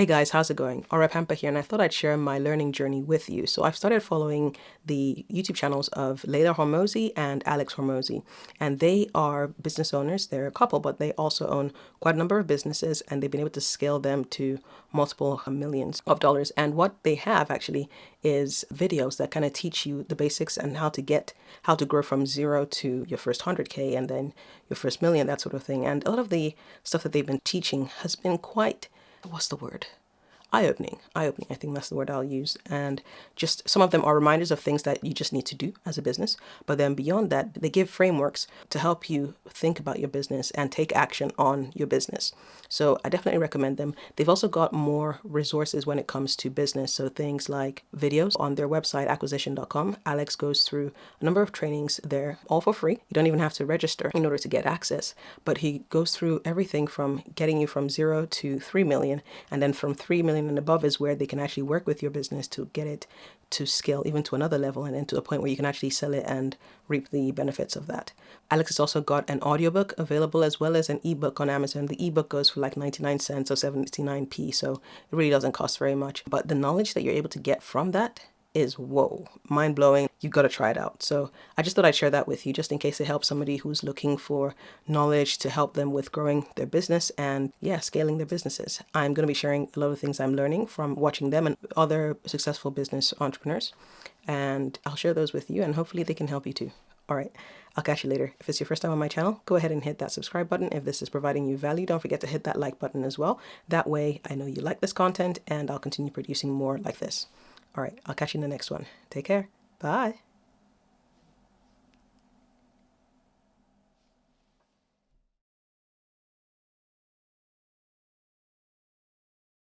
Hey guys, how's it going? Aura Pampa here, and I thought I'd share my learning journey with you. So I've started following the YouTube channels of Leila Hormozi and Alex Hormozi, and they are business owners. They're a couple, but they also own quite a number of businesses, and they've been able to scale them to multiple millions of dollars. And what they have actually is videos that kind of teach you the basics and how to get, how to grow from zero to your first 100K and then your first million, that sort of thing. And a lot of the stuff that they've been teaching has been quite what's the word? Eye-opening eye-opening i think that's the word i'll use. And just some of them are reminders of things that you just need to do as a business. But then beyond that they give frameworks to help you think about your business and take action on your business. So i definitely recommend them. They've also got more resources when it comes to business. So things like videos on their website acquisition.com alex goes through a number of trainings there all for free. You don't even have to register in order to get access. But he goes through everything from getting you from zero to three million and then from three million and above is where they can actually work with your business to get it to scale even to another level and then to a point where you can actually sell it and reap the benefits of that. Alex has also got an audiobook available as well as an ebook on Amazon. The ebook goes for like 99 cents or 79p, so it really doesn't cost very much. But the knowledge that you're able to get from that is whoa, mind blowing. You've got to try it out. So I just thought I'd share that with you just in case it helps somebody who's looking for knowledge to help them with growing their business and yeah, scaling their businesses. I'm going to be sharing a lot of things I'm learning from watching them and other successful business entrepreneurs. And I'll share those with you and hopefully they can help you too. All right, I'll catch you later. If it's your first time on my channel, go ahead and hit that subscribe button. If this is providing you value, don't forget to hit that like button as well. That way I know you like this content and I'll continue producing more like this. All right, I'll catch you in the next one. Take care. Bye.